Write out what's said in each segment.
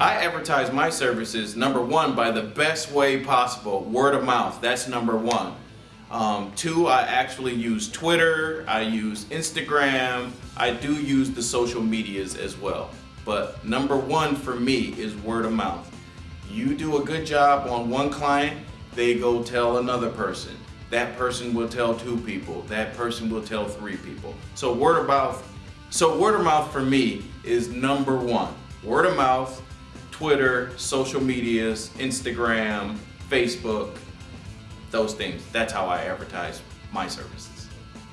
I advertise my services, number one, by the best way possible, word of mouth. That's number one. Um, two, I actually use Twitter, I use Instagram, I do use the social medias as well. But number one for me is word of mouth. You do a good job on one client, they go tell another person. That person will tell two people, that person will tell three people. So word of mouth, so word of mouth for me is number one. Word of mouth, Twitter, social medias, Instagram, Facebook, those things. That's how I advertise my services.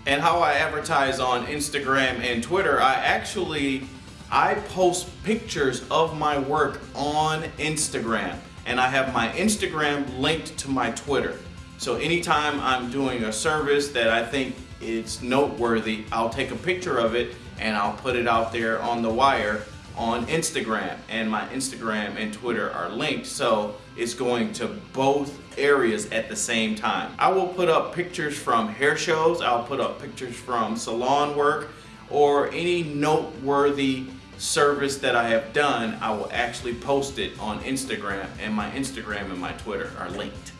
And how I advertise on Instagram and Twitter, I actually, I post pictures of my work on Instagram and I have my Instagram linked to my Twitter. So anytime I'm doing a service that I think it's noteworthy, I'll take a picture of it and I'll put it out there on the wire on Instagram and my Instagram and Twitter are linked so it's going to both areas at the same time. I will put up pictures from hair shows, I'll put up pictures from salon work or any noteworthy service that I have done, I will actually post it on Instagram and my Instagram and my Twitter are linked.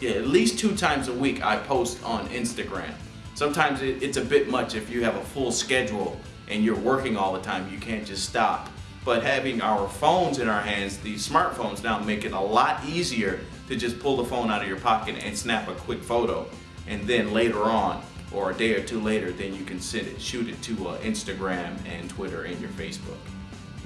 Yeah, at least two times a week I post on Instagram. Sometimes it's a bit much if you have a full schedule and you're working all the time, you can't just stop. But having our phones in our hands, these smartphones now make it a lot easier to just pull the phone out of your pocket and snap a quick photo. And then later on, or a day or two later, then you can send it, shoot it to uh, Instagram and Twitter and your Facebook.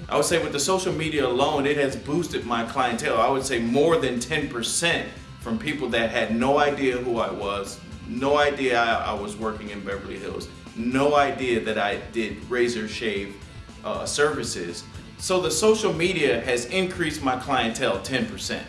I would say with the social media alone, it has boosted my clientele. I would say more than 10% from people that had no idea who I was, no idea I, was working in Beverly Hills, no idea that I did razor shave uh, services. So the social media has increased my clientele 10%.